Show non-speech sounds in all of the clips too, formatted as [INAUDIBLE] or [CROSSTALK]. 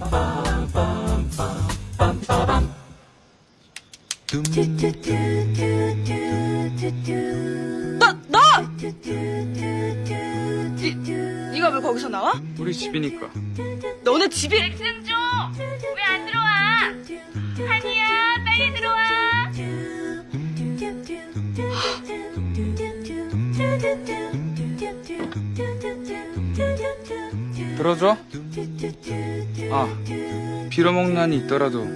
너! 너! 니, 니가 왜 거기서 나와? 우리 집이니까. 너네 집이 승주 왜안 들어와? 한이야 빨리 들어와. 들어줘? 아, 빌어먹는 한이 있더라도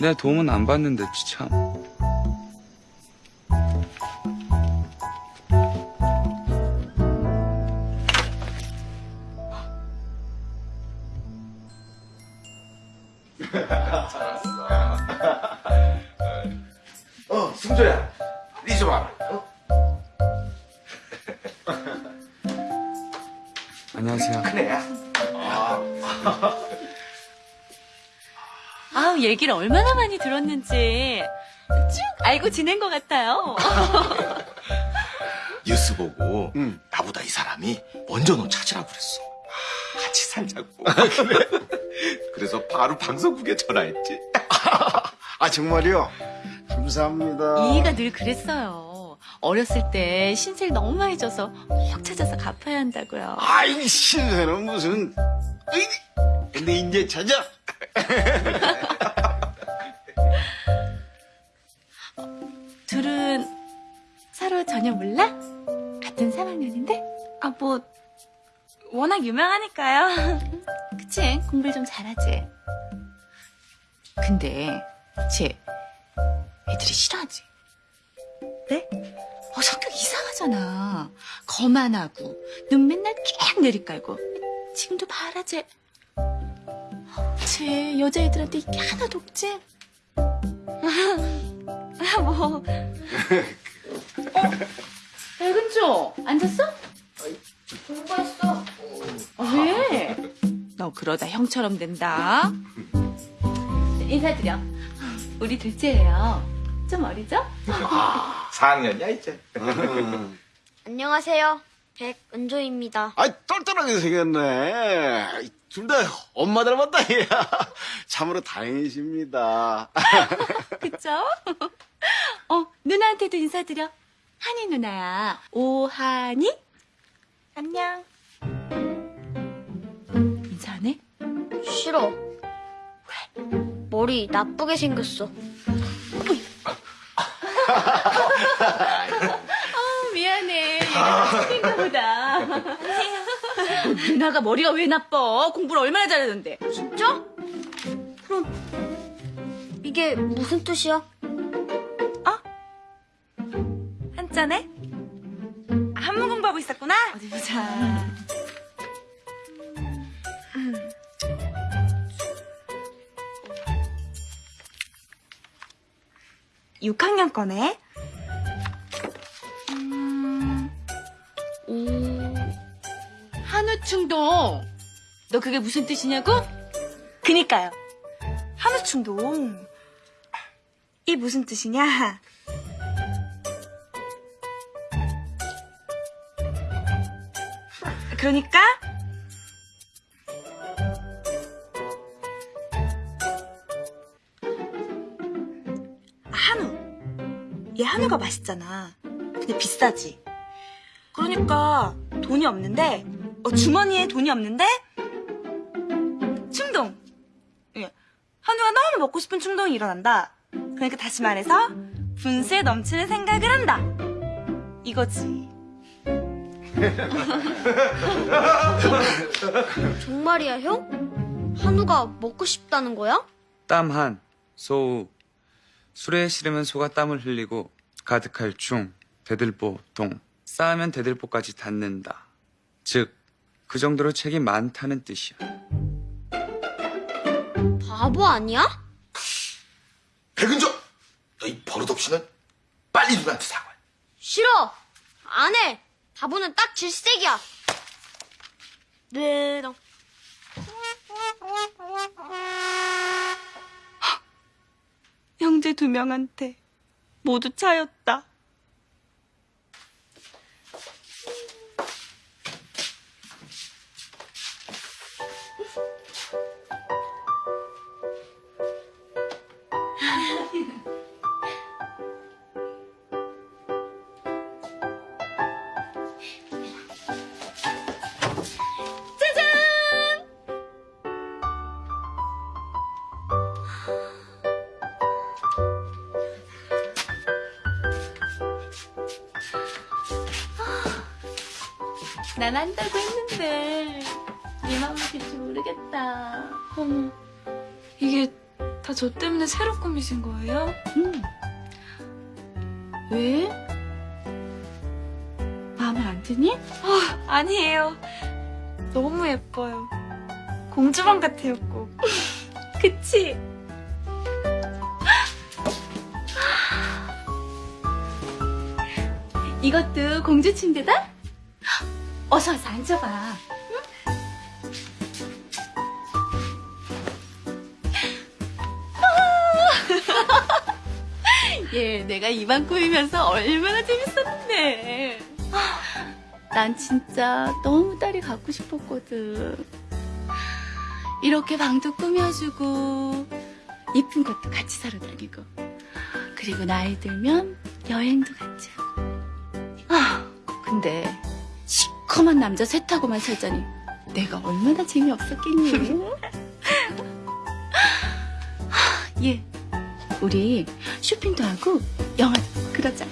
내 도움은 안 받는데 참. 얘기를 얼마나 많이 들었는지 쭉 알고 지낸 것 같아요. [LAUGHS] 뉴스 보고 나보다 이 사람이 먼저 너 찾으라고 그랬어. 아, 같이 살자고. [LAUGHS] 그래서 바로 방송국에 전화했지. [LAUGHS] 아 정말요? 감사합니다. 이희가 늘 그랬어요. 어렸을 때 신세를 너무 많이 져서 꼭 찾아서 갚아야 한다고요. 아이 신세는 무슨? 으이, 근데 이제 찾아. 둘은 서로 전혀 몰라? 같은 3학년인데? 아, 뭐, 워낙 유명하니까요. [LAUGHS] 그치? 공부를 좀 잘하지. 근데 쟤 애들이 싫어하지? 네? 어, 성격 이상하잖아. 거만하고 눈 맨날 쫙 내리깔고 지금도 봐라 쟤. 쟤 여자애들한테 이게 하나도 없지? 아, 뭐, 백은조 앉았어? 공부했어. 왜? 너 그러다 형처럼 된다. 인사드려. 우리 둘째예요. 좀 어리죠? 4학년이야, 이제. 안녕하세요. 백은조입니다. 아 똘똘하게 생겼네. 둘 다 엄마 닮았다. 야. 참으로 다행이십니다. [LAUGHS] 그쵸? 어, 누나한테도 인사드려. 한이 누나야. 오한이? 안녕. 인사 안 해? 싫어. 왜? 머리 나쁘게 생겼어. 어, [LAUGHS] 미안해. 얘가 친구인가 보다. [LAUGHS] 너 누나가 머리가 왜 나빠? 공부를 얼마나 잘하는데. 진짜? 그럼 이게 무슨 뜻이야? 한잔해? 아, 한문 공부하고 있었구나? 어디 보자. 6학년 거네. 한우충동. 너 그게 무슨 뜻이냐고? 그니까요. 한우충동. 이 무슨 뜻이냐? 그러니까 한우. 얘 한우가 맛있잖아. 근데 비싸지. 그러니까 돈이 없는데 어, 주머니에 돈이 없는데 충동. 예. 한우가 너무 먹고 싶은 충동이 일어난다. 그러니까 다시 말해서 분수에 넘치는 생각을 한다. 이거지. [LAUGHS] 정말이야, 형? 한우가 먹고 싶다는 거야? 땀한, 소우. 술에 싫으면 소가 땀을 흘리고 가득할 중, 대들보, 동. 쌓으면 대들보까지 닿는다. 즉, 그 정도로 책이 많다는 뜻이야. 바보 아니야? 백은조! 너이 버릇없이는 빨리 누나한테 사과해. 싫어. 안 해. 바보는 딱 질색이야. 네롱. 형제 두 명한테 모두 차였다. 난 한다고 했는데 네 마음을 될지 모르겠다. 어머, 이게 다 저 때문에 새로 꾸미신 거예요? 응. 왜? 마음에 안 드니? 아니에요. 너무 예뻐요. 공주방 같아요, 꼭. [LAUGHS] 그치? 이것도 공주 침대다? 어서 와서 앉아봐. [LAUGHS] 예, 내가 이방 꾸미면서 얼마나 재밌었는데. 난 진짜 너무 딸이 갖고 싶었거든. 이렇게 방도 꾸며주고 이쁜 것도 같이 사러 다니고 그리고 나이 들면 여행도 같이 하고 아 근데 시커먼 남자 셋하고만 살자니 내가 얼마나 재미없었겠니? [LAUGHS] 하, 예. 우리 쇼핑도 하고 영화도 보고 그러자.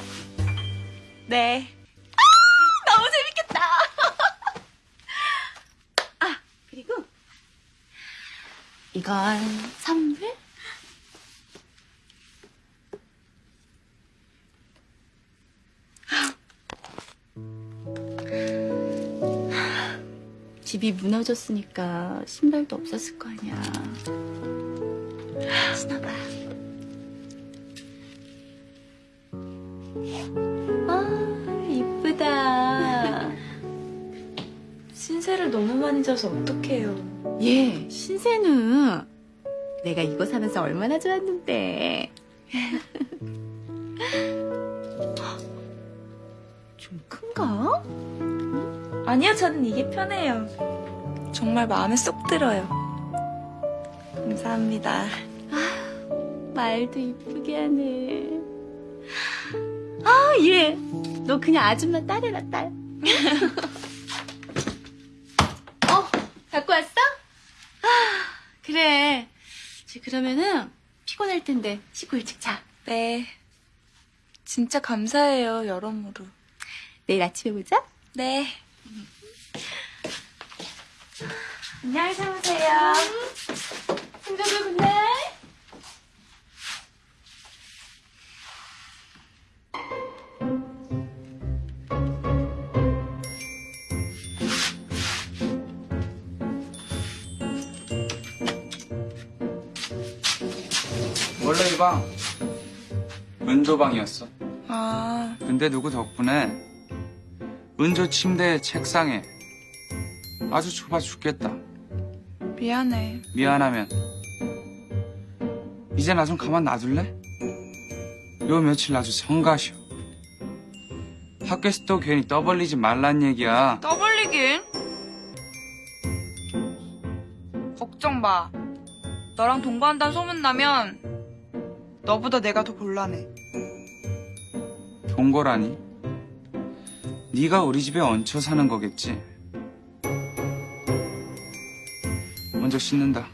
네. 너무 재밌겠다. [LAUGHS] 아 그리고 이건 선물 집이 무너졌으니까 신발도 없었을 거 아니야. 신어봐. 아, 이쁘다. 신세를 너무 많이 져서 어떡해요. 예, 신세는 내가 이거 사면서 얼마나 좋았는데. 좀 큰가? 아니요, 저는 이게 편해요. 정말 마음에 쏙 들어요. 감사합니다. 말도 이쁘게 하네. 아, 예. 너 그냥 아줌마 딸이라 딸. [LAUGHS] 어, 갖고 왔어? 아, 그래. 이제 그러면은 피곤할 텐데 씻고 일찍 자. 네. 진짜 감사해요, 여러모로. 내일 아침에 보자. 네. 안녕히 주무세요. 승정도 good night. 원래 이 방 은조방이었어. 아, 근데 누구 덕분에 은조 침대 책상에 아주 좁아 죽겠다. 미안해. 미안하면 이제 나 좀 가만 놔둘래? 요 며칠 아주 성가셔. 학교에서 또 괜히 떠벌리지 말란 얘기야. 떠벌리긴? 걱정 마. 너랑 동거한다는 소문나면 너보다 내가 더 곤란해. 동거라니? 네가 우리 집에 얹혀 사는 거겠지. 먼저 씻는다.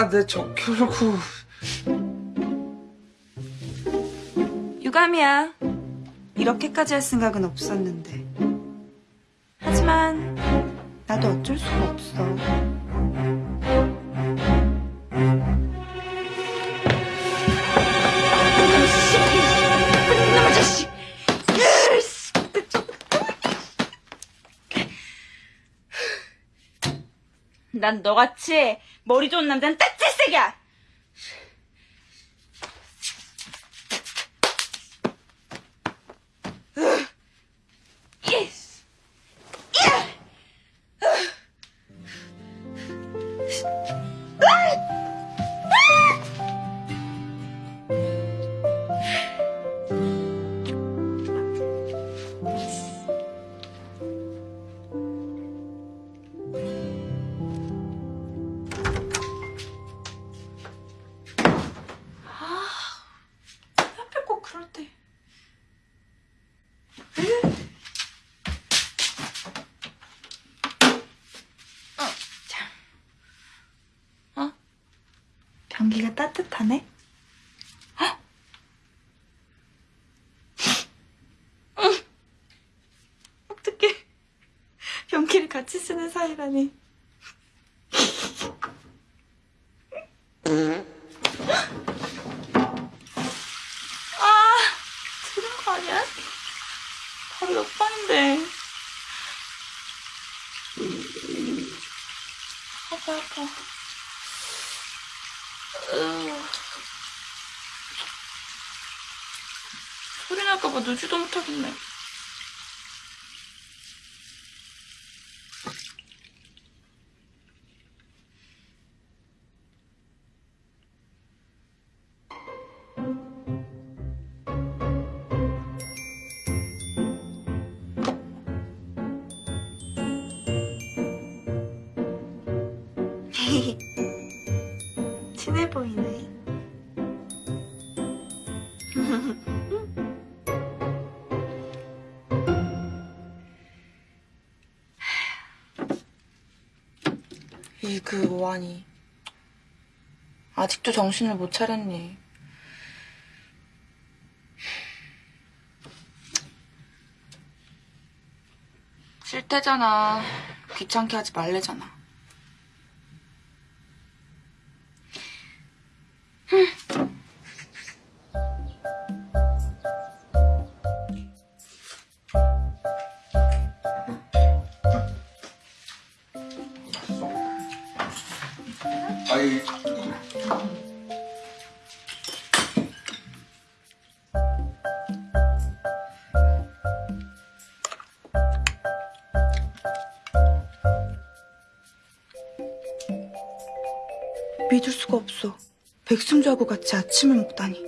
아내 적혀놓고 유감이야. 이렇게까지 할 생각은 없었는데. 하지만 나도 어쩔 수가 없어. 난 너같이 머리 좋은 남자는 따칠색이야. 사이라니. 아, 들은 거 아니야? 바로 몇 번인데. 아파, 아파. 으. 소리 날까봐 누지도 못하겠네. 그 오한이 아직도 정신을 못 차렸니? 싫대잖아. 귀찮게 하지 말래잖아. 백승주하고 같이 아침을 먹다니.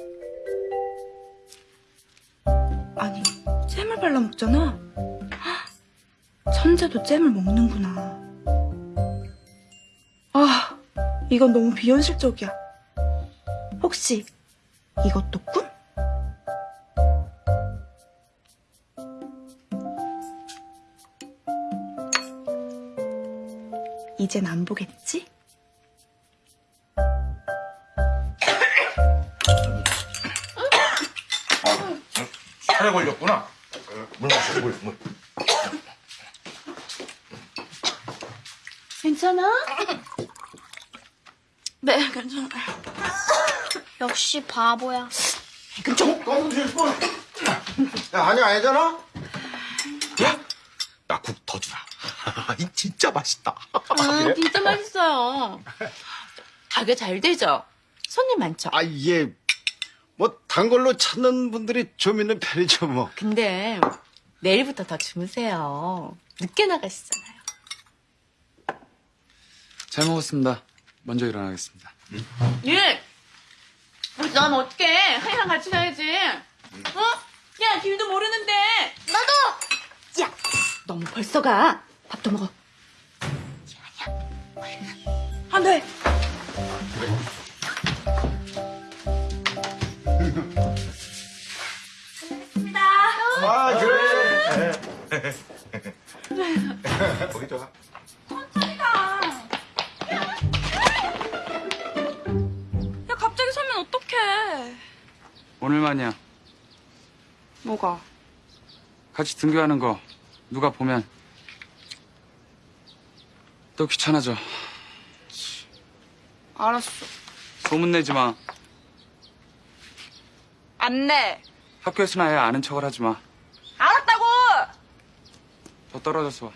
아니, 잼을 발라 먹잖아. 헉, 천재도 잼을 먹는구나. 아, 이건 너무 비현실적이야. 혹시 이것도 꿈? 이젠 안 보겠지? 살에 걸렸구나. 물 마셔, 물, 물. 괜찮아? [COUGHS] 네, 괜찮아요. [COUGHS] 역시 바보야. 야, 아니, 아니잖아? 나국 더 주라. [LAUGHS] 이 진짜 맛있다. 음, 진짜 맛있어요. 가게 잘 되죠? 손님 많죠? 아, 뭐, 단 걸로 찾는 분들이 좀 있는 편이죠, 뭐. 근데 내일부터 더 주무세요. 늦게 나가시잖아요. 잘 먹었습니다. 먼저 일어나겠습니다. 예! 우리 넌 어떡해? 하이랑 같이 가야지. 어? 야, 길도 모르는데. 나도! 야, 너무 벌써 가. 밥도 먹어. 안 돼! 아, 그래. 거기 좋아. 야, 갑자기 서면 어떡해. 오늘만이야. 뭐가? 같이 등교하는 거 누가 보면 또 귀찮아져. 알았어. 소문내지 마. 안 내. 학교에서는 아예 아는 척을 하지 마. 알았다고! 더 떨어져서 와.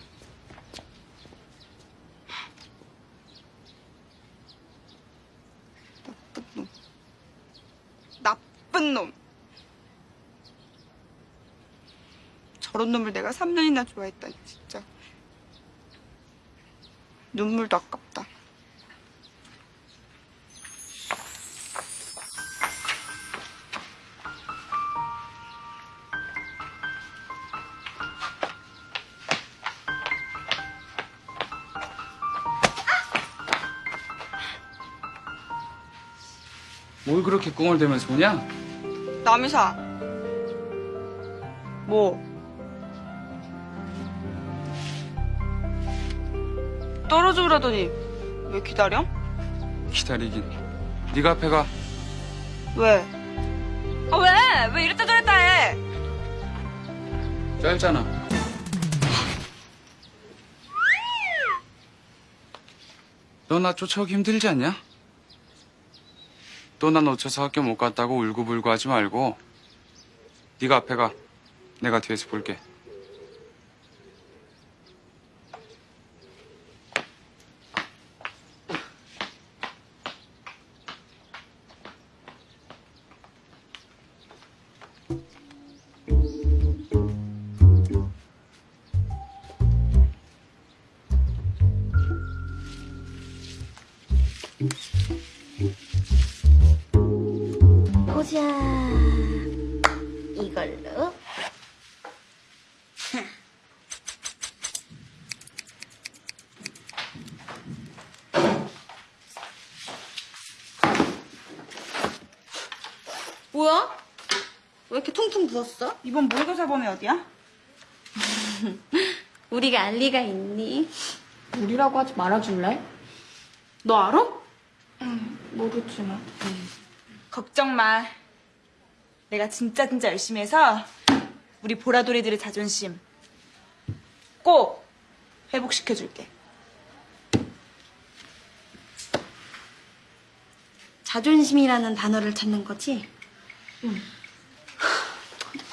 나쁜 놈. 나쁜 놈. 저런 놈을 내가 3년이나 좋아했다니 진짜. 눈물도 아깝다. 그렇게 꿍을 대면서 오냐? 남이사. 뭐? 떨어져 그러더니 왜 기다려? 기다리긴. 네가 앞에 가. 왜? 아 왜? 왜 이랬다 저랬다 해? 짧잖아. 너 나 쫓아오기 힘들지 않냐? 또나 놓쳐서 학교 못 갔다고 울고불고 하지 말고 네가 앞에 가. 내가 뒤에서 볼게. 사 범위 어디야? [LAUGHS] 우리가 알 리가 있니? 우리라고 하지 말아줄래? 너 알아? 모르지만. 걱정 마. 내가 진짜 진짜 열심히 해서 우리 보라돌이들의 자존심 꼭 회복시켜줄게. 자존심이라는 단어를 찾는 거지? 응.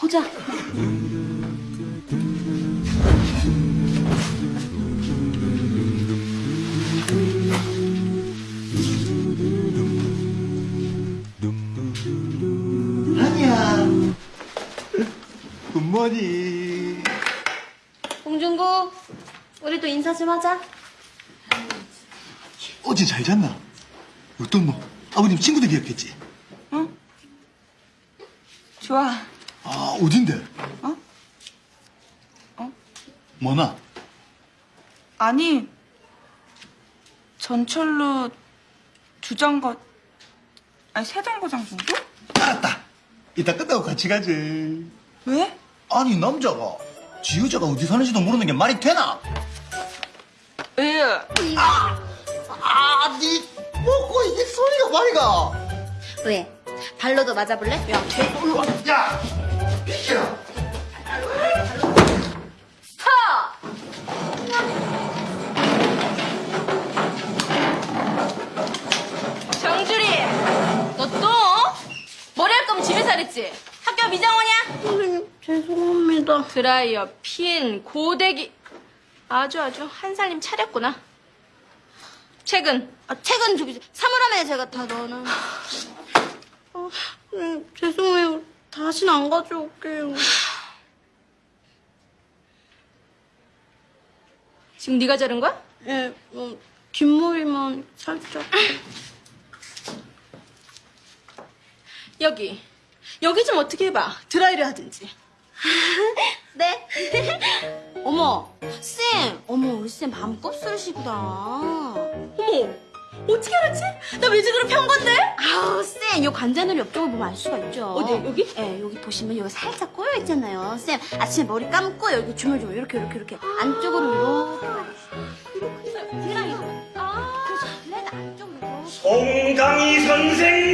보자. 아니야. 굿모닝. 홍준구, 우리도 인사 좀 하자. 어제 잘 잤나? 어떤 뭐? 아버님 친구들 기억했지? 좋아. 아, 어딘데? 어? 어? 뭐나? 아니 전철로 두 정거 아니 세 정거장 정도? 알았다. 이따 끝나고 같이 가지. 왜? 아니, 남자가 지 여자가 어디 사는지도 모르는 게 말이 되나? 왜? 아, 니 먹고 이게 소리가 말이가. 왜? 발로도 맞아볼래? 야, 야, 비켜. 정주리! 너 또? 머리 할 거면 집에서 하랬지? 학교 미장원이야? 선생님, 죄송합니다. 드라이어, 핀, 고데기. 아주 아주 한 살림 차렸구나. 책은? 아, 책은 저기 사물함에 제가 다 넣어놔. 아, 네, 죄송해요. 다시는 안 가져올게요. 지금 네가 자른 거야? 예, 뭐, 뒷머리만 살짝. 여기. 여기 좀 어떻게 해봐. 드라이를 하든지. [LAUGHS] 네. 어머, 쌤. 어머, 우리 쌤 밤 곱슬이시구나. 어머, 어떻게 알았지? 나 외직으로 편 건데? 아우, 쌤. 요 관자놀이 옆쪽을 보면 알 수가 있죠. 어디, 여기? 예, 여기 보시면 여기 살짝 꼬여 있잖아요. 쌤, 아침에 머리 감고 여기 주물주물 이렇게, 이렇게, 이렇게. 안쪽으로 이렇게. 드라이. 아. 레드 안쪽으로 이렇게. 송강희 선생님!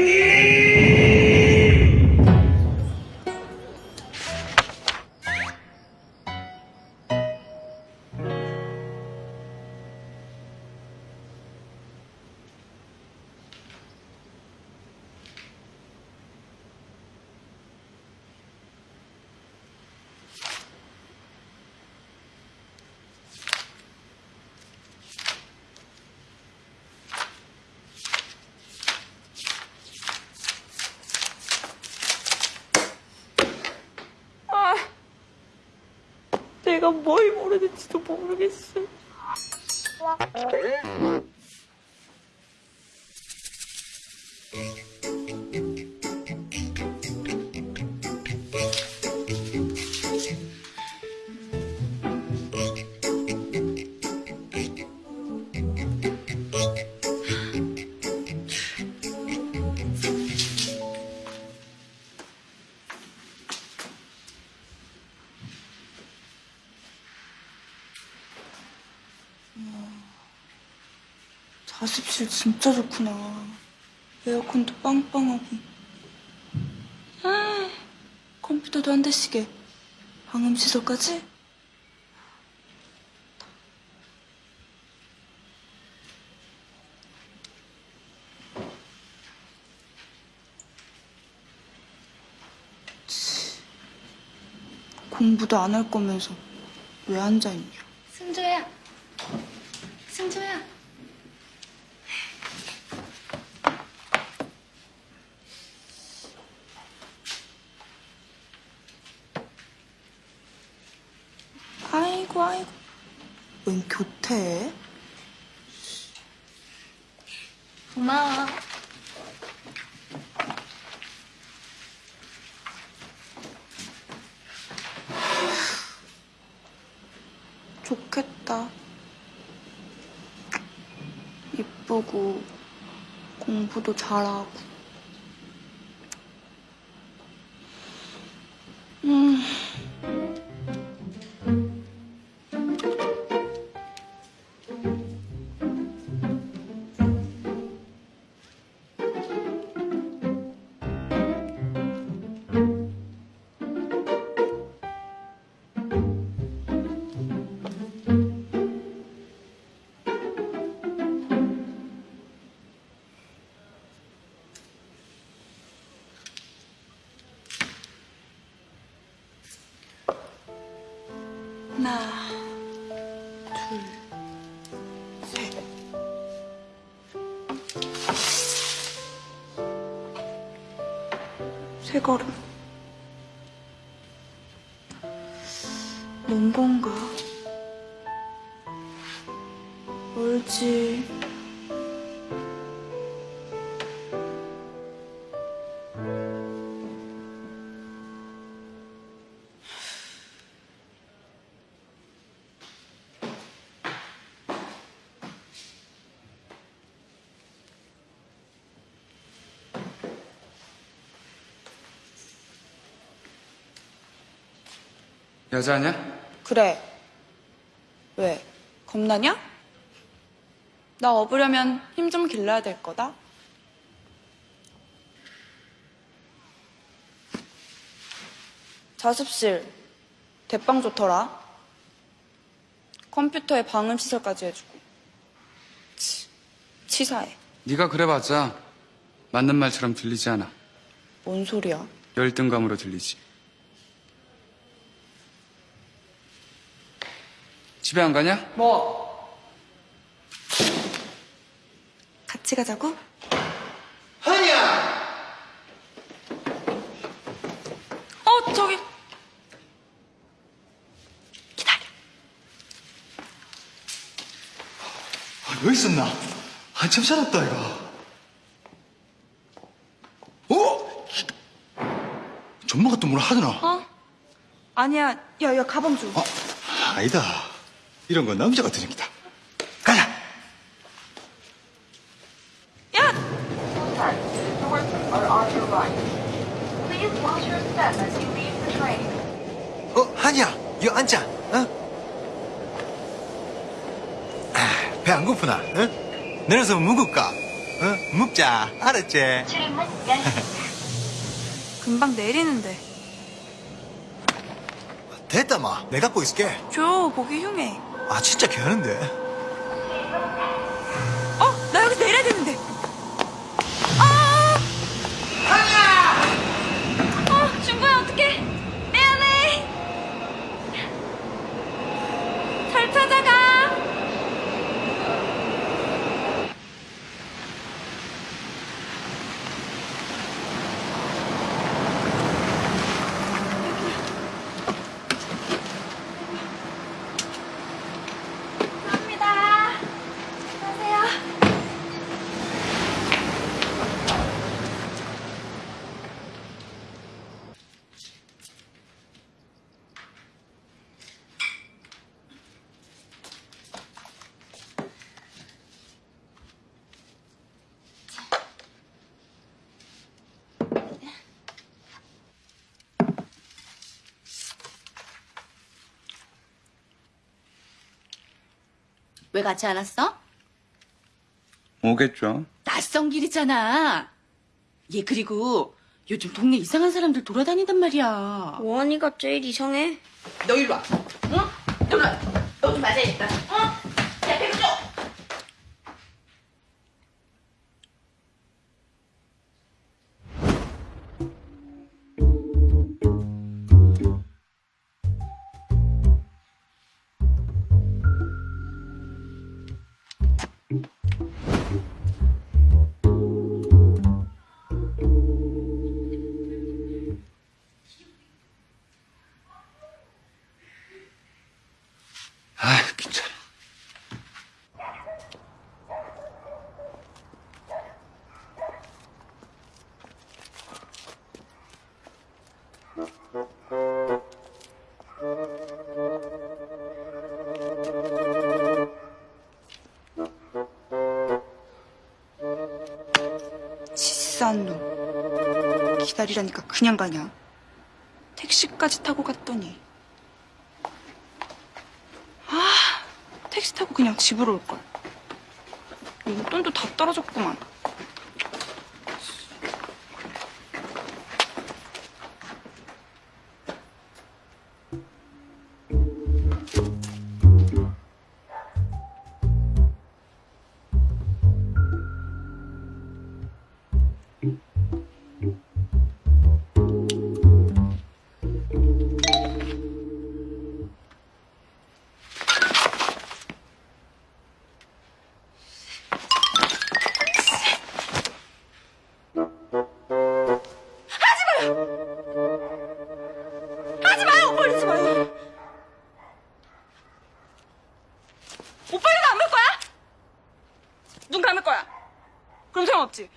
자습실 진짜 좋구나. 에어컨도 빵빵하고. 아, 컴퓨터도 한 대씩에 방음 시설까지? 치, 공부도 안 할 거면서 왜 앉아있냐? 승조야. 승조야. 아이고 아이고 웬 교태? 고마워. 좋겠다 이쁘고 공부도 잘하고 여자냐? 그래. 왜? 겁나냐? 나 업으려면 힘 좀 길러야 될 거다. 자습실 대빵 좋더라. 컴퓨터에 방음 시설까지 해주고. 치, 치사해. 네가 그래봤자 맞는 말처럼 들리지 않아. 뭔 소리야? 열등감으로 들리지. 집에 안 가냐? 뭐? 같이 가자고? 한이야! 어, 저기. 아, 여기 있었나? 한참 살았다, 이거. 어? 전마가 또 뭐라 하더나? 어? 아니야. 야, 야, 가방 줘. 어, 아니다. 이런 건 남자가 드는 기다. 가자! 야! 어, 한이야, 이거 앉자, 어? 아, 배안 고프나, 응? 내려서 묵을까? 어? 묵자, 알았지? [LAUGHS] 금방 내리는데. 됐다, 마. 내가 갖고 있을게. 줘, 보기 흉해. 아, 진짜 개하는데. 어, 나 여기서 내려야 되는데. 아! 아니야! 어, 준거야 어떡해? 미안해. 잘 찾아가. 왜 같이 안 왔어? 오겠죠. 낯선 길이잖아. 얘 그리고 요즘 동네 이상한 사람들 돌아다닌단 말이야. 원이가 제일 이상해. 너 일로 와. 응? 너 일로 와. 너 좀 맞아야겠다. 어? 그냥 가냐. 택시까지 타고 갔더니. 아, 택시 타고 그냥 집으로 올걸. 용돈도 다 떨어졌구만. 그럼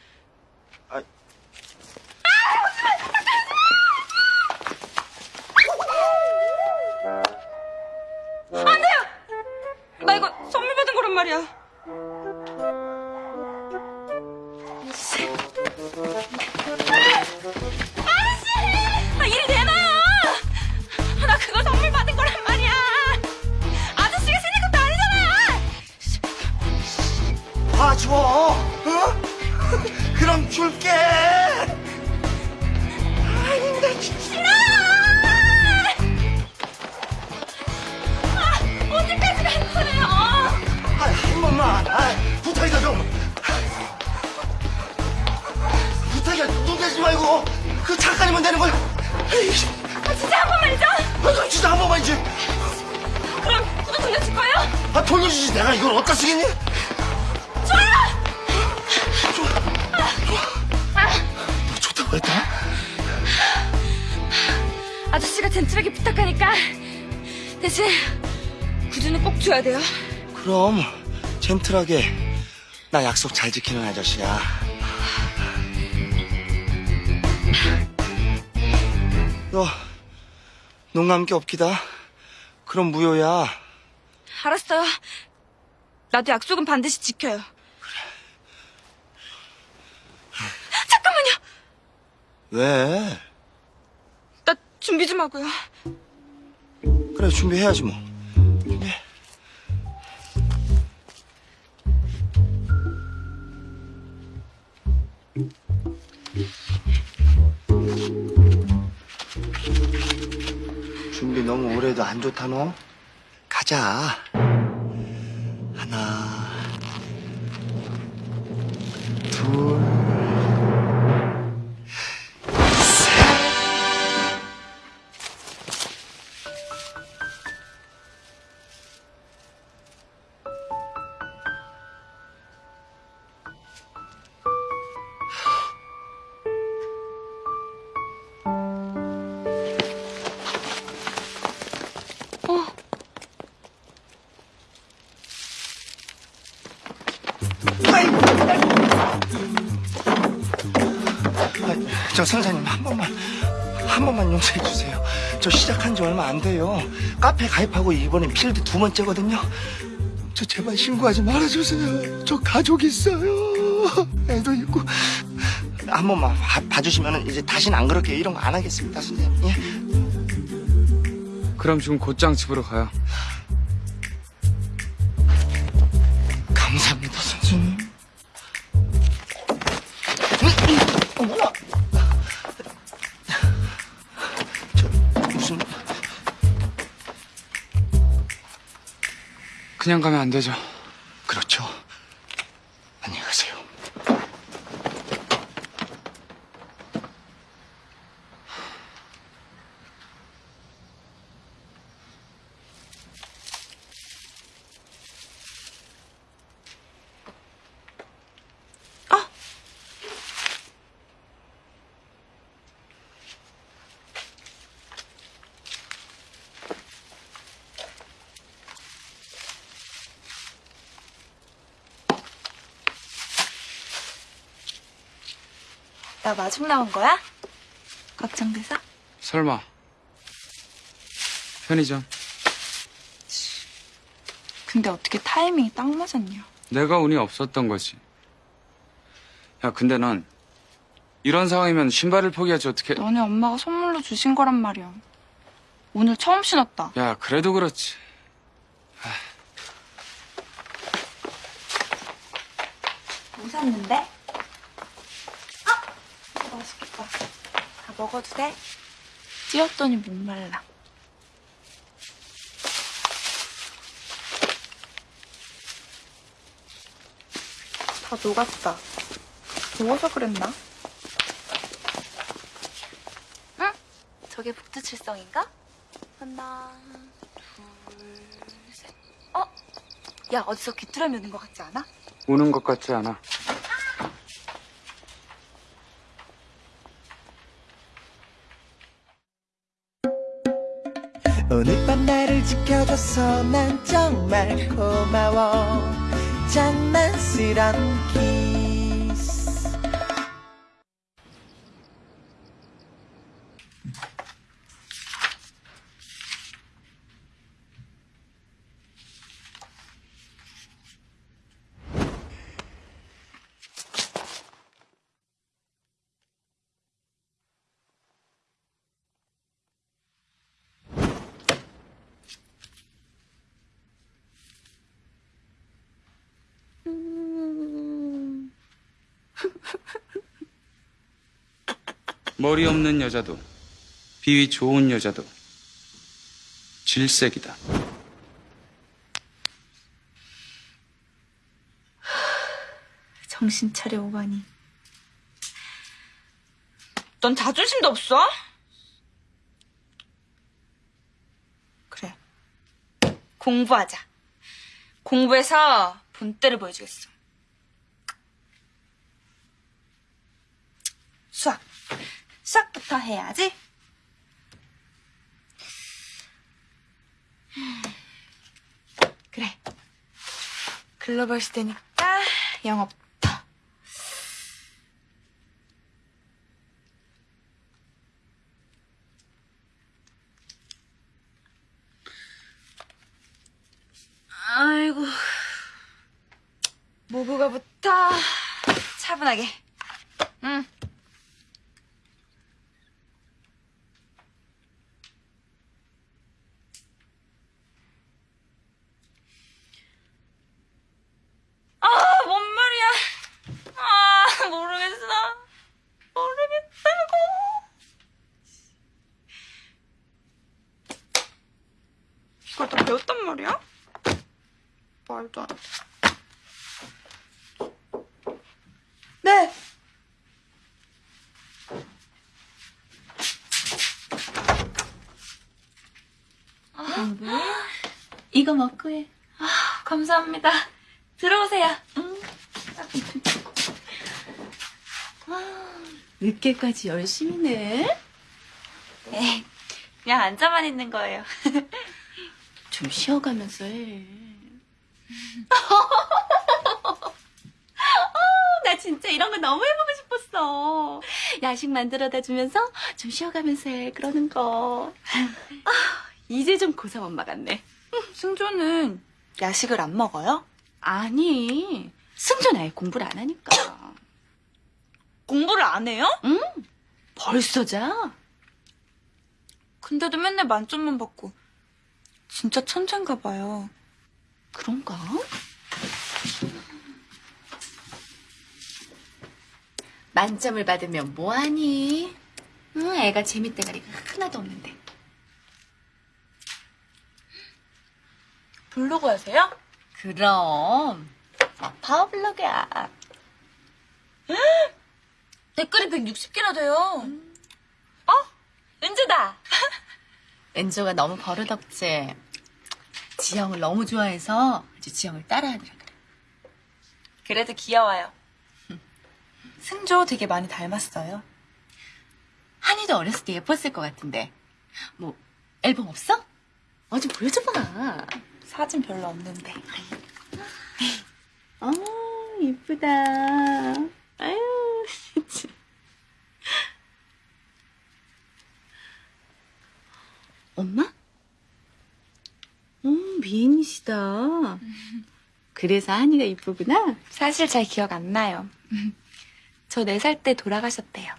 젠틀하게 나 약속 잘 지키는 아저씨야. 너, 눈 감기 없기다. 그럼 무효야. 알았어요. 나도 약속은 반드시 지켜요. 잠깐만요. 왜? 나 준비 좀 하고요. 그래, 준비해야지 뭐. 준비 너무 오래도 안 좋다, 너? 가자. 하나, 둘, 저 시작한 지 얼마 안 돼요. 카페 가입하고 이번엔 필드 두 번째거든요. 저 제발 신고하지 말아주세요. 저 가족 있어요. 애도 있고 한 번만 봐, 봐주시면 이제 다시는 안 그렇게 이런 거 안 하겠습니다, 선생님. 예? 그럼 지금 곧장 집으로 가요. 그냥 가면 안 되죠. 그렇죠. 안녕히 가세요. 나 마중 나온 거야? 걱정돼서? 설마. 편의점. 근데 어떻게 타이밍이 딱 맞았냐? 내가 운이 없었던 거지. 야, 근데 넌 이런 상황이면 신발을 포기하지 어떻게? 너네 엄마가 선물로 주신 거란 말이야. 오늘 처음 신었다. 야, 그래도 그렇지. 뭐 샀는데? 아! 이거 맛있겠다. 다 먹어도 돼? 찌었더니 목말라. 다 녹았다. 녹아서 그랬나? 응? 저게 북두칠성인가? 하나, 둘, 셋. 어? 야, 어디서 귀뚜라미 오는 것 같지 않아? 우는 것 같지 않아. 지켜줘서 난 정말 고마워. 장난스런 키스 머리 없는 여자도, 비위 좋은 여자도, 질색이다. 정신 차려 오바니. 넌 자존심도 없어? 그래. 공부하자. 공부해서 본때를 보여주겠어. 수학. 수학부터 해야지. 그래. 글로벌 시대니까 영어부터. 아이고. 모국어부터 차분하게. 응. 아, 뭔 말이야. 아, 모르겠어. 모르겠다고. 이걸 다 배웠단 말이야? 말도 안 돼. 네. 이거 먹고 해. 감사합니다. 들어오세요. 늦게까지 열심히네. 에이, 그냥 앉아만 있는 거예요. [LAUGHS] 좀 쉬어가면서 해. 나 진짜 이런 거 너무 해보고 싶었어. 야식 만들어다 주면서 좀 쉬어가면서 해. 그러는 거. 아, 이제 좀 고3 엄마 같네. 승조는 야식을 안 먹어요? 아니, 승준 아예 공부를 안 하니까. 공부를 안 해요? 응? 벌써 자? 근데도 맨날 만점만 받고. 진짜 천재인가 봐요. 그런가? 만점을 받으면 뭐하니? 응, 애가 재밌대가리가 하나도 없는데. 블로그 하세요? 그럼 나 파워블로그야. 댓글이 160개나 돼요. 어? 은주다. [LAUGHS] 은조가 너무 버릇없지. 지영을 너무 좋아해서 아주 지영을 따라하더라 그래. 그래도 귀여워요. 승조 되게 많이 닮았어요. 한이도 어렸을 때 예뻤을 것 같은데. 뭐 앨범 없어? 어 좀 보여줘봐. 사진 별로 없는데. 어 이쁘다. 아유 진짜. 엄마? 어 미인이시다. 그래서 한이가 이쁘구나. 사실 잘 기억 안 나요. 저 네 살 때 돌아가셨대요.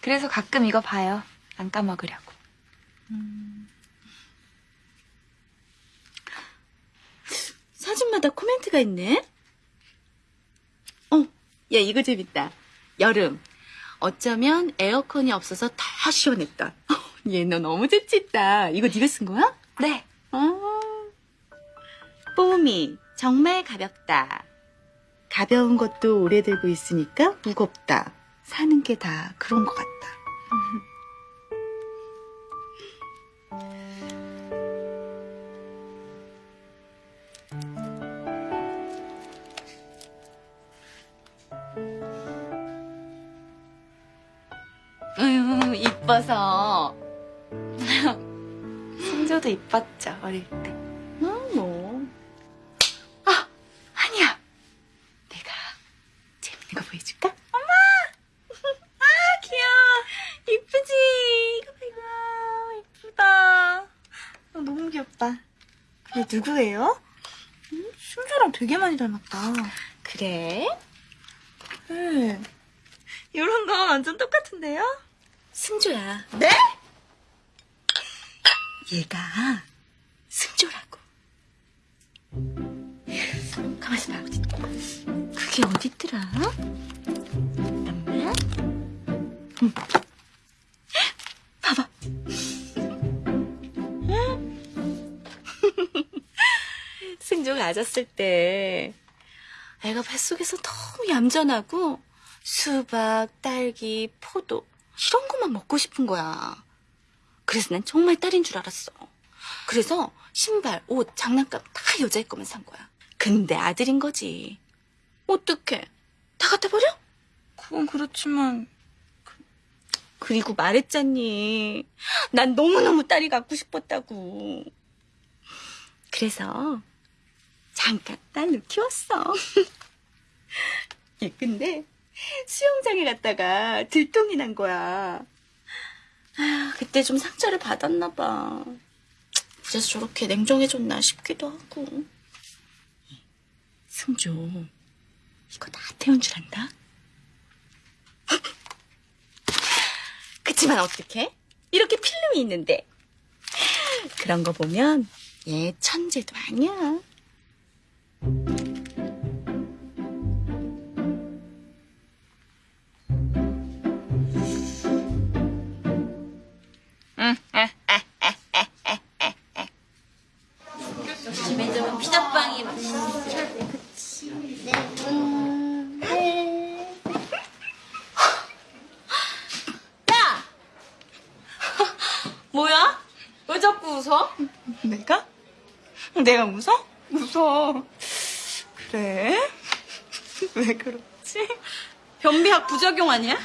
그래서 가끔 이거 봐요. 안 까먹으려고. 사진마다 코멘트가 있네. 어, 야 이거 재밌다. 여름. 어쩌면 에어컨이 없어서 더 시원했다. 얘 [LAUGHS] 너 너무 재밌다. 이거 네가 쓴 거야? 네. 아. 뽀미 정말 가볍다. 가벼운 것도 오래 들고 있으니까 무겁다. 사는 게 다 그런 것 같다. [LAUGHS] 으유, 이뻐서. 승조도 이뻤죠, 어릴 때. 어, 뭐. 아, 아니야. 내가 재밌는 거 보여줄까? 엄마! 아, 귀여워. 이쁘지? 이거 봐, 이거. 이쁘다. 너무 귀엽다. 근데 누구예요? 음, 승조랑 되게 많이 닮았다. 그래? 네. 이런 거 완전 똑같은데요? 승조야. 네? 얘가 승조라고. 가만있어 봐. 그게 어딨더라? 잠깐만. 응. 봐봐. 승조가 아졌을 때 애가 뱃속에서 너무 얌전하고 수박, 딸기, 포도 이런 것만 먹고 싶은 거야. 그래서 난 정말 딸인 줄 알았어. 그래서 신발, 옷, 장난감 다 여자애 거만 산 거야. 근데 아들인 거지. 어떡해. 다 갖다 버려? 그건 그렇지만 그리고 말했잖니. 난 너무너무 딸이 갖고 싶었다고. 그래서 잠깐 딸을 키웠어. [LAUGHS] 얘 근데 수영장에 갔다가 들통이 난 거야. 아, 그때 좀 상처를 받았나 봐. 그래서 저렇게 냉정해졌나 싶기도 하고. 승조, 이거 나 태운 줄 안다? [LAUGHS] 그치만 어떡해? 이렇게 필름이 있는데. 그런 거 보면 얘 천재도 아니야. 왜 그렇지? 변비약 부작용 아니야?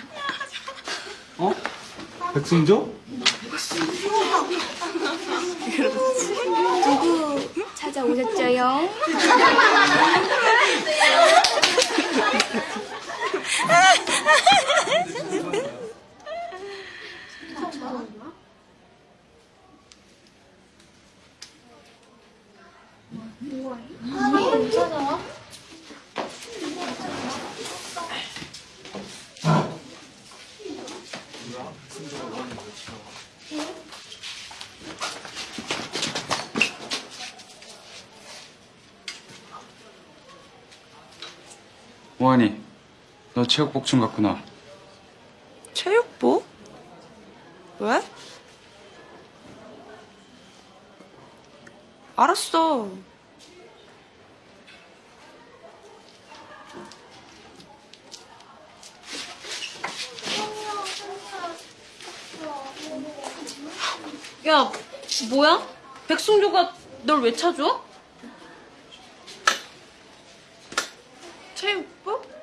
어? 백승조? 찾아오셨죠요? [LAUGHS] 원이, 너 체육복 좀 갖고 나. 체육복? 왜? 알았어. 야, 뭐야? 백승조가 널 왜 찾아? 체육복?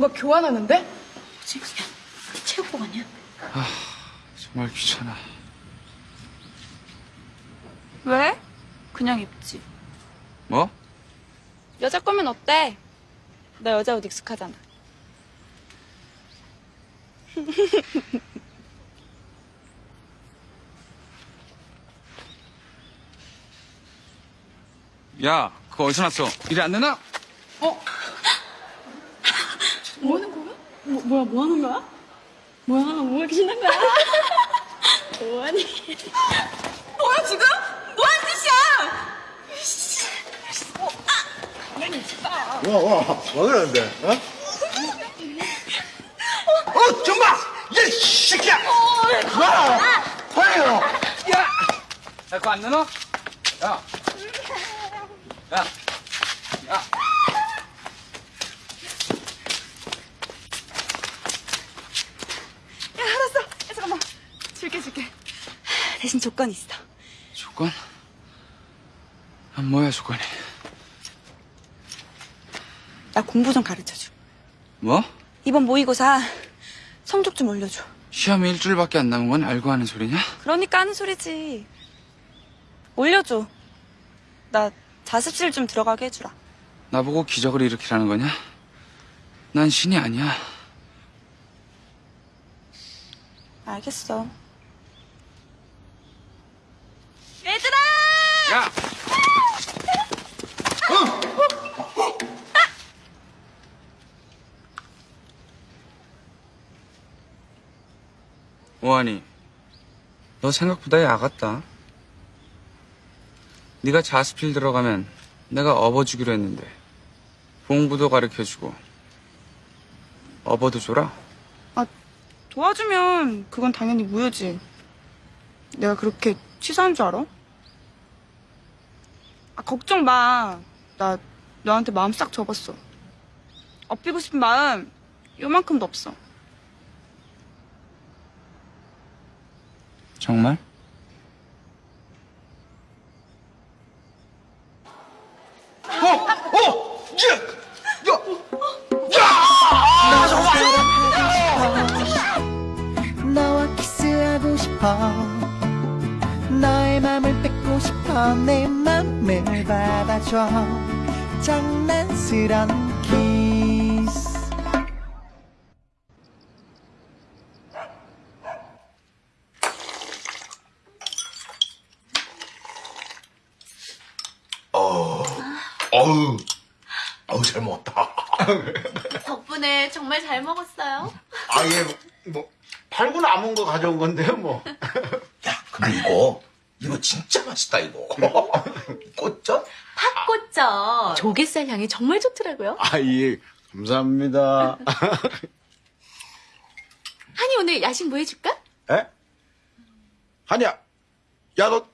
뭔가 교환하는데? 지금 체육복 아니야? 정말 귀찮아. 왜? 그냥 입지. 뭐? 여자 거면 어때? 나 여자 옷 익숙하잖아. [LAUGHS] 야, 그거 어디서 났어? 일이 안 되나? 뭐 하는 거야? 뭐, 뭐야, 뭐 하는 거야? 뭐야, 뭐 이렇게 신난 거야? [LAUGHS] 뭐하니? 뭐야, 지금? 뭐 하는 짓이야? 와, 와, 와 그러는데, 어? 어, 정말! 얘, 이 새끼야! 와! 화해요! 야, 그거 안 되나? 야, 야, 야. 대신 조건 있어. 조건? 아, 뭐야 조건이? 나 공부 좀 가르쳐줘. 뭐? 이번 모의고사 성적 좀 올려줘. 시험이 일주일밖에 안 남은 건 알고 하는 소리냐? 그러니까 하는 소리지. 올려줘. 나 자습실 좀 들어가게 해주라. 나보고 기적을 일으키라는 거냐? 난 신이 아니야. 알겠어. 야! 오한이, 너 생각보다 야 같다. 네가 자스필 들어가면 내가 업어주기로 했는데 공부도 가르쳐주고 업어도 줘라. 도와주면 그건 당연히 무효지. 내가 그렇게 치사한 줄 알아? 아, 걱정 마. 나 너한테 마음 싹 접었어. 업히고 싶은 마음 요만큼도 없어. 정말? 어! 야! 너와 키스하고 싶어 너의 맘을 뺏고 싶어 내 맘을 받아줘 장난스런 키스 어, 어우, 어우, 잘 먹었다. [LAUGHS] 덕분에 정말 잘 먹었어요. 아, 예, 뭐, 팔고 남은 거 가져온 건데요, 뭐. [LAUGHS] 야, 근데 이거, 이거 진짜 맛있다, 이거. [LAUGHS] 꽃전? 팥꽃전. 조개살 향이 정말 좋더라고요. 아, 예, 감사합니다. [LAUGHS] 한이 오늘 야식 뭐 해줄까? 에? 한이야, 야, 너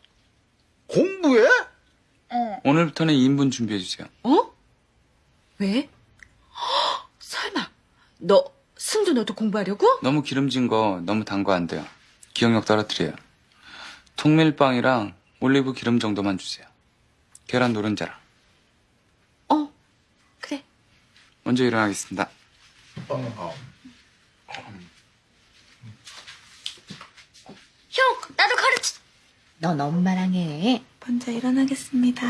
공부해? 오늘부터는 2인분 준비해주세요. 어? 왜? 헉, [GASPS] 설마 너 승주 너도 공부하려고? 너무 기름진 거 너무 단 거 안 돼요. 기억력 떨어뜨려요. 통밀빵이랑 올리브 기름 정도만 주세요. 계란 노른자랑. 어 그래 먼저 일어나겠습니다. 형, 나도 가르쳐. 넌 엄마랑 해 먼저 일어나겠습니다.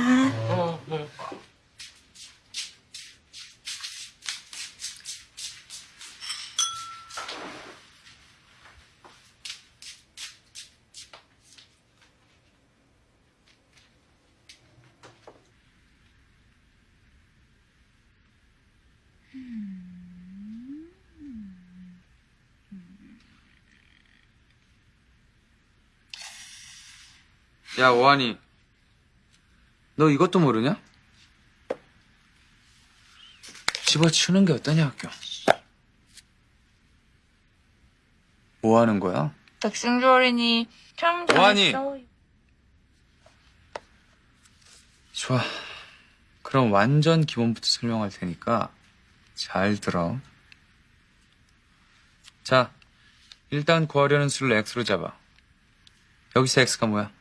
야, 오한이. 너 이것도 모르냐? 집어치우는 게 어떠냐, 학교. 뭐 하는 거야? 백승주 어린이 참 오한이. 잘했어. 좋아. 그럼 완전 기본부터 설명할 테니까 잘 들어. 자, 일단 구하려는 수를 x로 잡아. 여기서 x가 뭐야?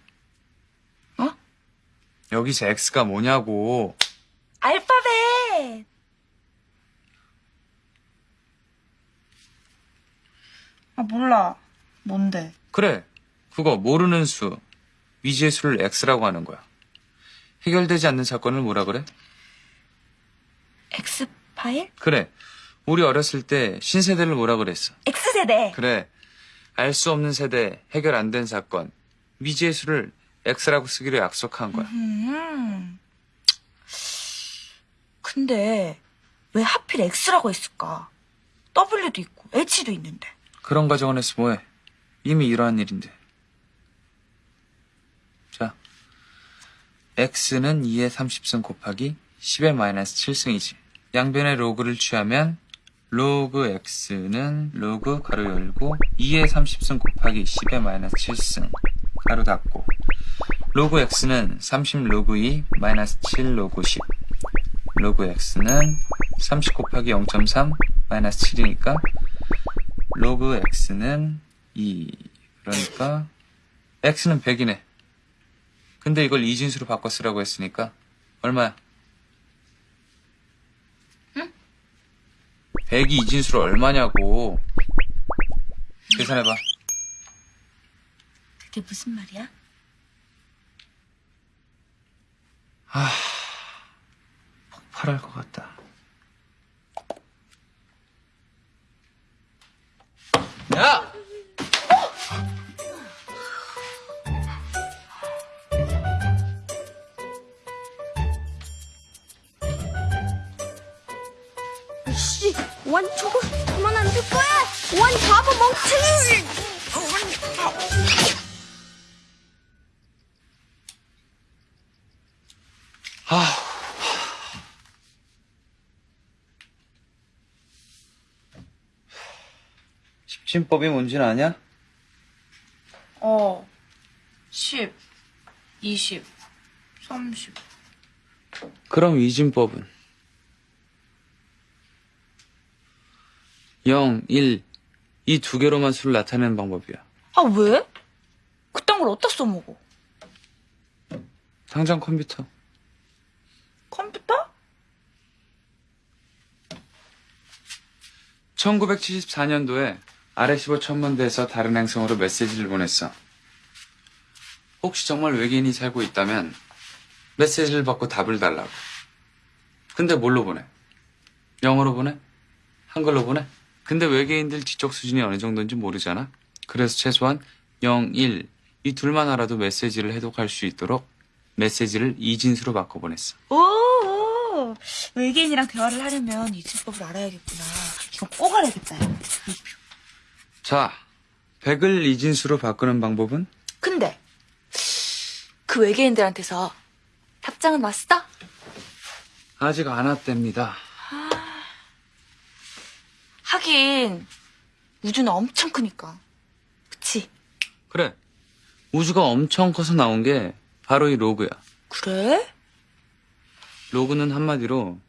어? 여기서 x가 뭐냐고. 알파벳. 아 몰라. 뭔데? 그래. 그거 모르는 수. 위지의 수를 x라고 하는 거야. 해결되지 않는 사건을 뭐라 그래? X 파일? 그래. 우리 어렸을 때 신세대를 뭐라 그랬어? X 세대. 그래. 알 수 없는 세대, 해결 안 된 사건. 위지의 수를 x라고 쓰기로 약속한 거야. 음. 근데 왜 하필 X라고 했을까? W도 있고 H도 있는데. 그런 가정을 해서 뭐해? 이미 이러한 일인데. 자, x는 2의 30승 곱하기 10의 마이너스 7승이지. 양변에 로그를 취하면 로그 x는 로그 가로 열고 2의 30승 곱하기 10의 마이너스 7승 가로 닫고. 로그 x는 30 로그 2 마이너스 7 로그 10 로그 x는 30 곱하기 0.3 마이너스 7이니까 로그 x는 2 그러니까 x는 100이네. 근데 이걸 이진수로 바꿔 쓰라고 했으니까 얼마야? 응? 100이 이진수로 얼마냐고. 계산해봐 그게 무슨 말이야? 폭발할 것 같다 야! 씨, 원 저거 그만 안줄 거야? 원 바보 멍청이! 십진법이 뭔지는 아냐? 어. 10, 20, 30. 그럼 이진법은 0, 1, 이 두 개로만 수를 나타내는 방법이야. 아 왜? 그딴 걸 어디다 써먹어? 당장 컴퓨터. 컴퓨터? 1974년도에 아레시보 천문대에서 다른 행성으로 메시지를 보냈어. 혹시 정말 외계인이 살고 있다면 메시지를 받고 답을 달라고. 근데 뭘로 보내? 영어로 보내? 한글로 보내? 근데 외계인들 지적 수준이 어느 정도인지 모르잖아. 그래서 최소한 0, 1, 이 둘만 알아도 메시지를 해독할 수 있도록 메시지를 이진수로 바꿔 보냈어. 오, 오. 외계인이랑 대화를 하려면 이진법을 알아야겠구나. 이거 꼭 알아야겠다. 야. 자, 100을 이진수로 바꾸는 방법은? 근데 그 외계인들한테서 답장은 왔어? 아직 안 왔답니다. 하긴 우주는 엄청 크니까. 그치? 그래. 우주가 엄청 커서 나온 게 바로 이 로그야. 그래? 로그는 한마디로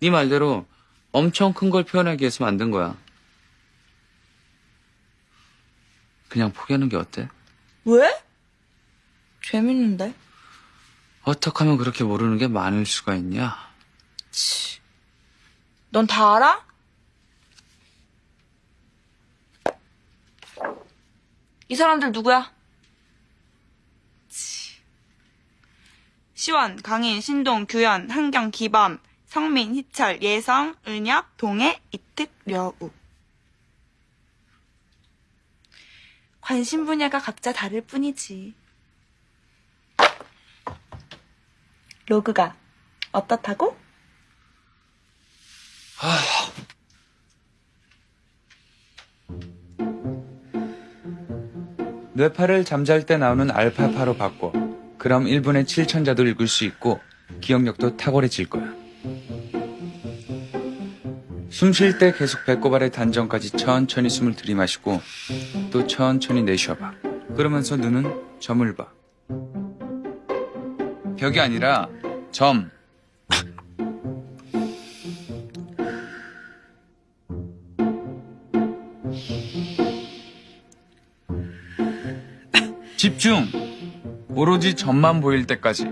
네 말대로 엄청 큰 걸 표현하기 위해서 만든 거야. 그냥 포기하는 게 어때? 왜? 재밌는데? 어떻게 하면 그렇게 모르는 게 많을 수가 있냐? 넌다 알아? 이 사람들 누구야? 시원, 강인, 신동, 규현, 한경, 기범, 성민, 희철, 예성, 은혁, 동해, 이특, 려우. 관심 분야가 각자 다를 뿐이지. 로그가 어떻다고? 뇌파를 잠잘 때 나오는 알파파로 바꿔. 그럼 1분에 7천자도 읽을 수 있고 기억력도 탁월해질 거야. 숨 쉴 때 계속 배꼽 아래 단전까지 천천히 숨을 들이마시고 또 천천히 내쉬어봐. 그러면서 눈은 점을 봐. 벽이 아니라 점. 집중! 오로지 점만 보일 때까지.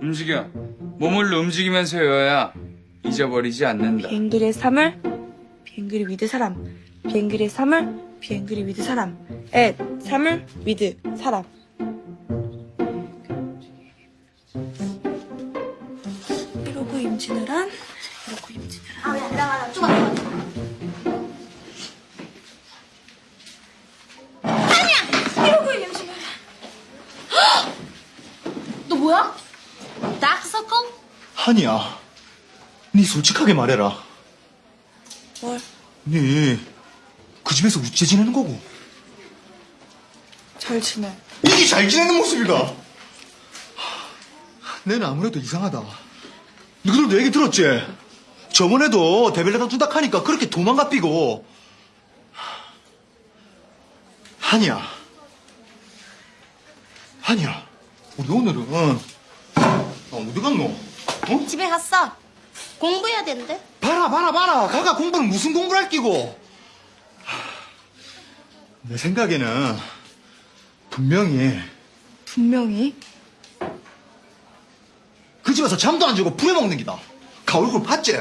움직여. 몸을 움직이면서 외워야 잊어버리지 않는다. be angry at 사물, be angry with 사람, be angry at 사물, be angry with 사람, 앳, 사물, with, 사람. 임진왜란, 이러고 임진왜란. 아, 야, 나, 나. 이러고 임진왜란. 너 뭐야? 다크서클? 한이야, 니 솔직하게 말해라. 뭘? 니그 집에서 우째 지내는 거고. 잘 지내. 이게 잘 지내는 모습이가. 내는 아무래도 이상하다. 너희들도 얘기 들었지? 저번에도 데벨레다 준다 하니까 그렇게 도망가 삐고. 한이야. 한이야. 우리 오늘은 아, 어디 갔노? 어? 집에 갔어. 공부해야 되는데. 봐라 봐라 봐라 가가 공부는 무슨 공부를 할 끼고 내 생각에는 분명히 분명히. 그 집에서 잠도 안 자고 부려먹는 기다 가 얼굴 봤지?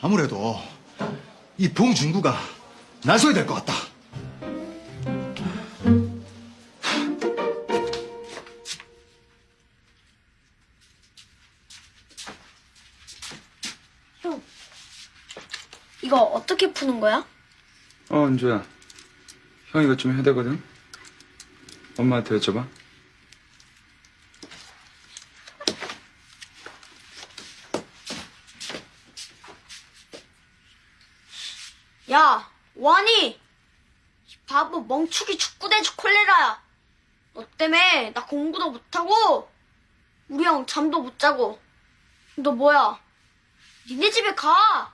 아무래도 이 봉준구가 나서야 될 것 같다 형, 이거 어떻게 푸는 거야? 어, 은주야. 형 이것 좀 해야 되거든? 엄마한테 여쭤봐. 야, 이 바보 멍충이 축구대주 콜레라야. 너 때문에 나 공부도 못하고, 우리 형 잠도 못 자고. 너 뭐야? 니네 집에 가!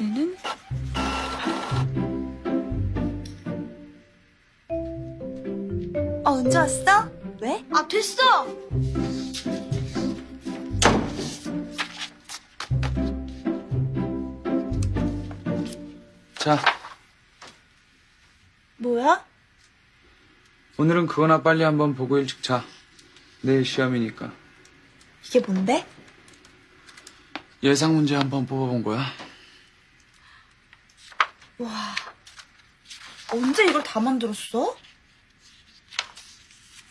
X는 어, 은주 왔어? 왜? 아, 됐어! 자, 뭐야? 오늘은 그거나 빨리 한번 보고 일찍 자. 내일 시험이니까. 이게 뭔데? 예상 문제 한번 뽑아본 거야. 와, 언제 이걸 다 만들었어?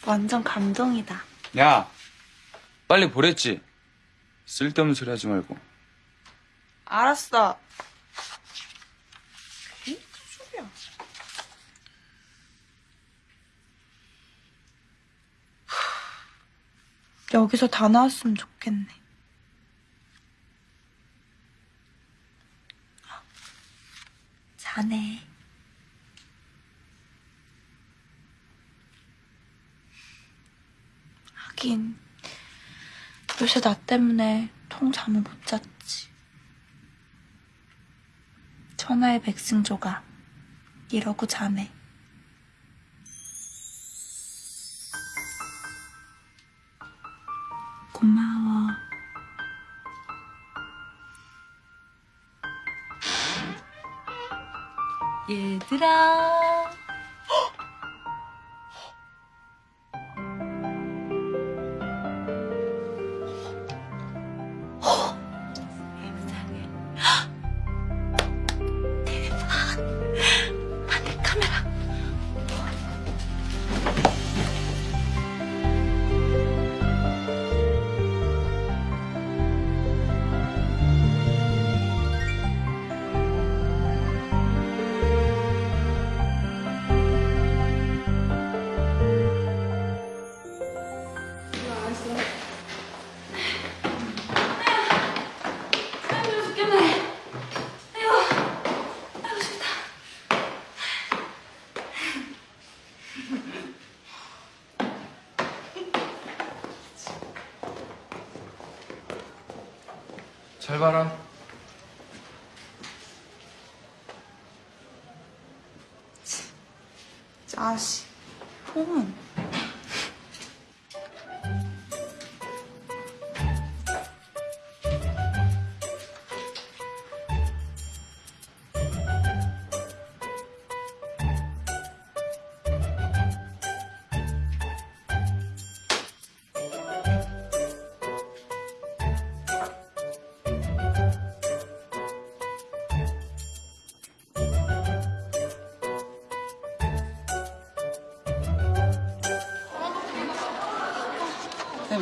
완전 감동이다. 야, 빨리 보랬지. 쓸데없는 소리 하지 말고. 알았어. 큰 소리야. 여기서 다 나왔으면 좋겠네. 하긴 요새 나 때문에 통 잠을 못 잤지. 천하의 백승조가 이러고 자네.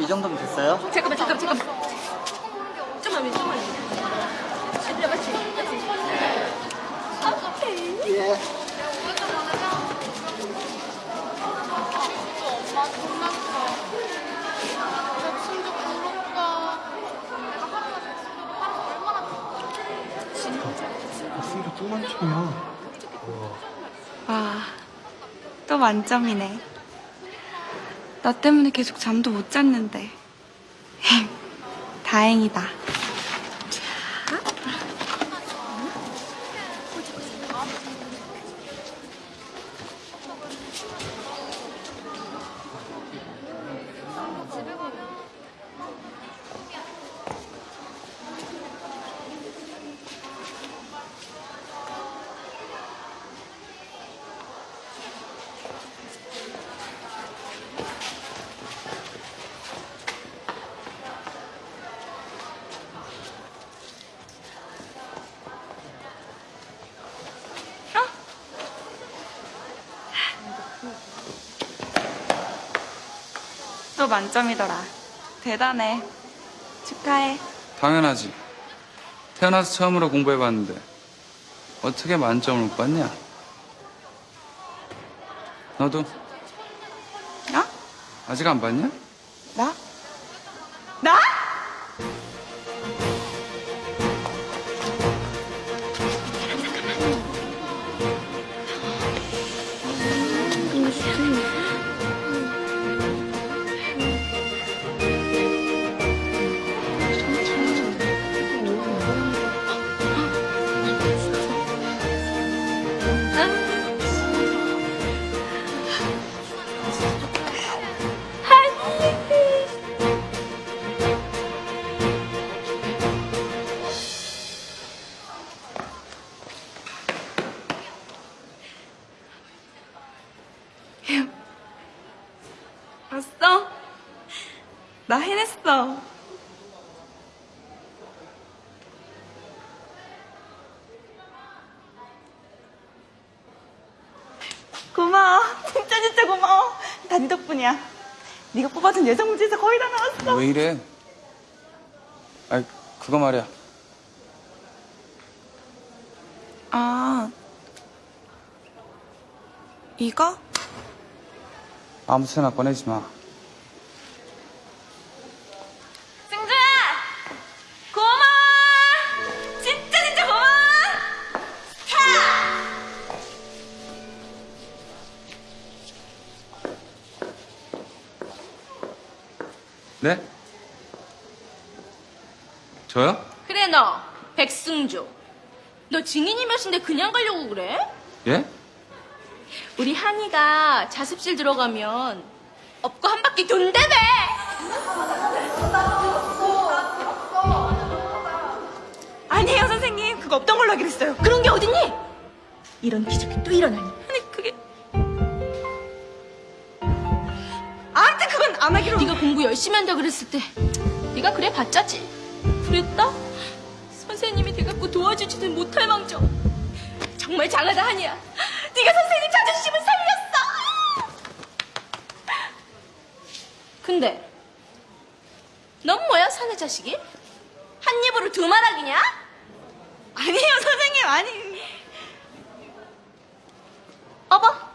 정도면 됐어요? 잠깐만, 잠깐만, 잠깐만. 좀만 위, 좀만 위. 아니야, 맞지? 맞지? 목소리가 또 만점이야. 와, 또 만점이네. 나 때문에 계속 잠도 못 잤는데. [LAUGHS] 다행이다. 만점이더라. 대단해. 축하해. 당연하지. 태어나서 처음으로 공부해봤는데 어떻게 만점을 못 받냐? 너도 나? 아직 안 받냐? 예정 문제에서 거의 다 나왔어. 왜 이래? 아이 그거 말이야. 아, 이거? 아무 데나 꺼내지 마. 저요? 그래, 너. 백승주. 너 증인이 몇인데 그냥 가려고 그래? 예? 우리 한이가 자습실 들어가면 업고 한 바퀴 돈다며! 아니에요, 선생님. 그거 없던 걸로 하기로 했어요. 그런 게 어딨니? 이런 기적이 또 일어나니. 아니, 그게. 아무튼 그건 안 하기로. 네가 공부 열심히 한다 그랬을 때 네가 그래 봤자지. 그랬다? 선생님이 돼갖고 도와주지는 못할 망정. 정말 장하다 한이야. 네가 선생님 자존심을 살렸어. 근데 넌 뭐야 사내 자식이? 한 입으로 두 말하기냐? 아니에요, 선생님. 아니. 어버.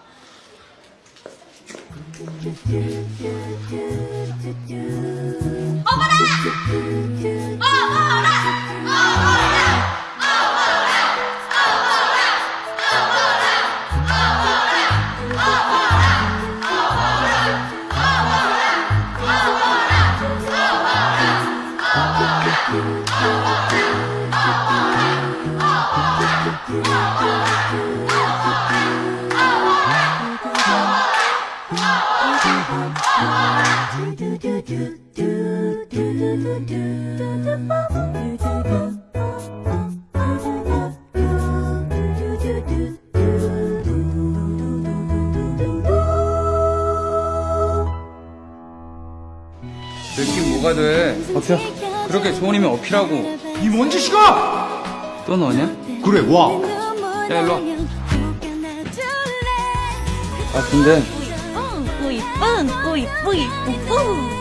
뭐가 돼? 어필. 그렇게 좋은 이면 어필하고. 이 먼지 씨가! 또 너냐? 그래, 와. 야, 일로 와. 아, 근데 뿌이뿡, 뿌이뿌이, 뿌뿌.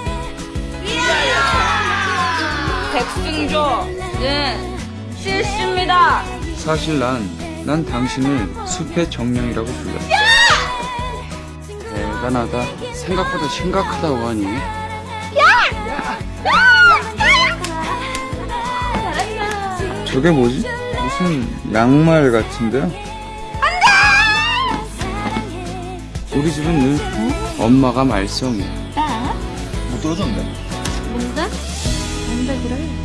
백승조, 네, 실수입니다. 사실 난, 난 당신을 숲의 정령이라고 불렀어. 대단하다. 생각보다 심각하다, 원이. 저게 뭐지? 무슨 양말 같은데요? 우리 집은 늘 엄마가 말썽이야. 못 떨어졌네. 뭔데? 뭔데 그래? 아!